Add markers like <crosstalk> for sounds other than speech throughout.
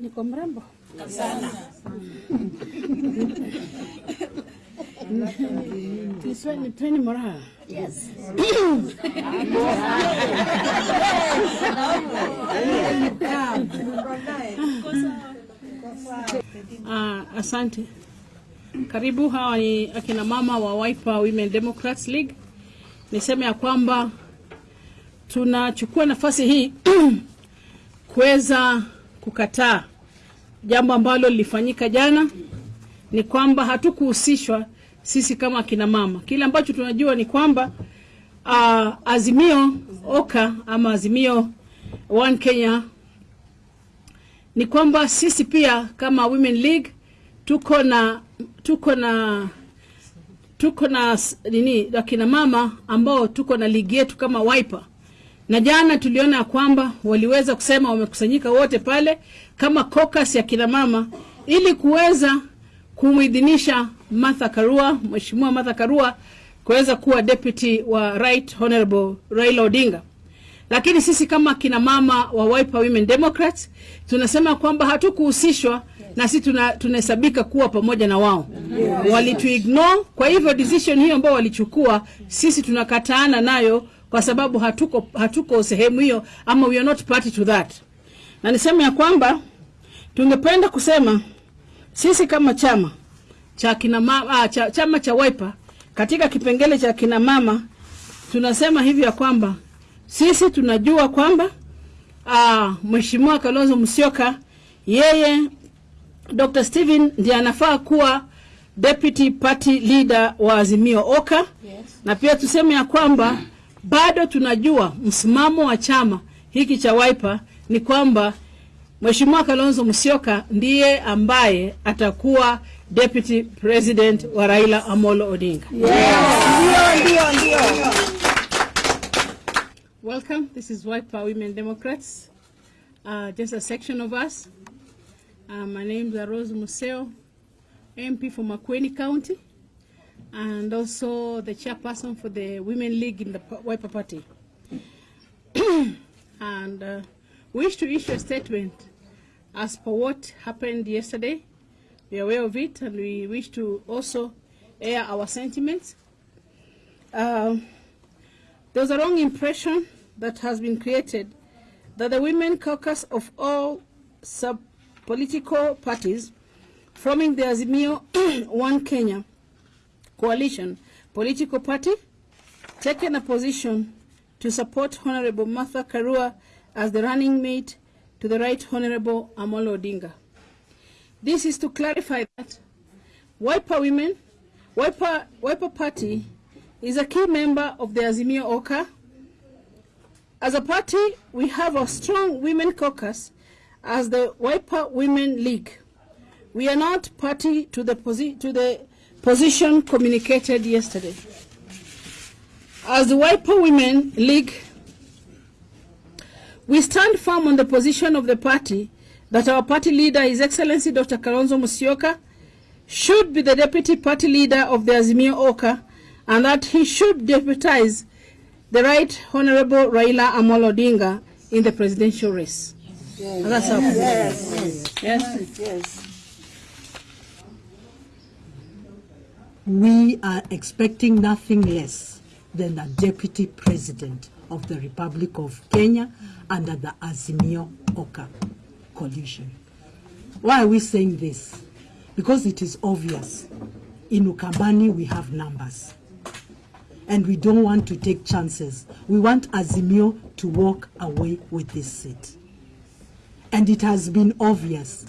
Niko mrembo sana. Nisweni tweni moraha. Yes. Ah, asante. Karibu, hawa ni akina mama wa Wiper Women Democrats League. Niseme ya kwamba tunachukua nafasi hii <clears throat> kuweza kukataa jambo ambalo lilifanyika jana, ni kwamba hatukuhusishwa sisi kama akina mama. Kile ambacho tunajua ni kwamba uh, Azimio Oka ama Azimio One Kenya ni kwamba sisi pia kama Women League tuko na tuko na tuko na nini akina mama ambao tuko na ligi yetu kama Wiper, na jana tuliona kwamba waliweza kusema wamekusanyika wote pale kama caucus ya kina mama ili kuweza kumuidhinisha Martha Karua, Mheshimiwa Martha Karua kuweza kuwa deputy wa Right Honorable Raila Odinga lakini sisi kama kina mama wa Wiper Women Democrats tunasema kwamba hatukuhusishwa na sisi tuna, tunahesabika kuwa pamoja na wao yeah. Walituignore. Kwa hivyo decision hiyo ambayo walichukua sisi tunakataana nayo kwa sababu hatuko, hatuko sehemu hiyo ama we are not party to that, na niseme ya kwamba tungependa kusema sisi kama chama cha kina mama, ah, cha, chama cha Wiper katika kipengele cha kina mama tunasema hivi ya kwamba sisi tunajua kwamba uh, Mheshimiwa Kalonzo Musyoka yeye Dr. Steven ndiye anafaa kuwa deputy party leader wa Azimio Oka yes. Na pia tuseme ya kwamba bado tunajua msimamo wa chama hiki cha Wiper ni kwamba Mheshimiwa Kalonzo Musyoka ndiye ambaye atakuwa deputy president wa Raila Amolo Odinga. Welcome. This is Wiper Women Democrats. Uh, just a section of us. Uh, my name is Rose Museo, MP for Makueni County, and also the chairperson for the Women League in the Wiper Party. <clears throat> and uh, wish to issue a statement as per what happened yesterday. We are aware of it, and we wish to also air our sentiments. Um, there's a wrong impression that has been created that the women caucus of all sub-political parties forming the Azimio <clears throat> One Kenya coalition political party taken a position to support Honorable Martha Karua as the running mate to the Right Honorable Amolo Odinga. This is to clarify that Wiper Women, Wiper, Wiper Party is a key member of the Azimio Oka. As a party, we have a strong women caucus as the Wiper Women League. We are not party to the, to the position communicated yesterday. As the Wiper Women League, we stand firm on the position of the party that our party leader, His Excellency Dr. Kalonzo Musyoka, should be the deputy party leader of the Azimio Oka and that he should deputize the right honorable Raila Amolo Odinga in the presidential race. And that's our position. Yes. we are expecting nothing less than a deputy president of the Republic of Kenya under the Azimio Oka coalition. Why are we saying this? Because it is obvious. In Ukambani, we have numbers. And we don't want to take chances. We want Azimio to walk away with this seat. And it has been obvious.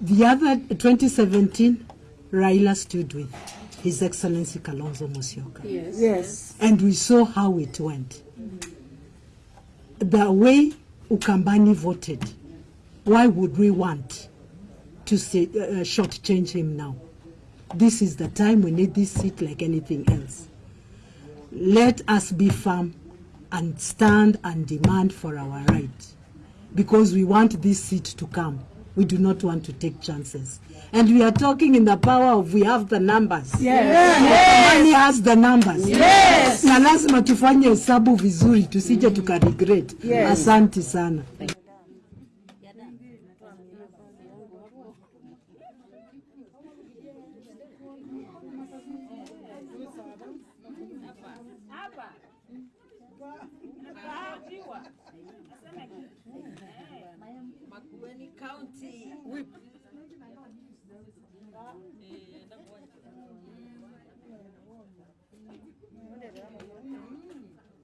The other 2017, Raila stood with His Excellency Kalonzo Musyoka. Yes. yes. And we saw how it went. The way Ukambani voted, why would we want to say, uh, shortchange him now? This is the time we need this seat like anything else. Let us be firm and stand and demand for our right because we want this seat to come. we do not want to take chances. And we are talking in the power of we have the numbers. Yes. Money has the numbers. Yes. Na lazima tufanye hesabu vizuri tusije tukaregret. Yes. Asante sana. Makueni County. Whip. Eh.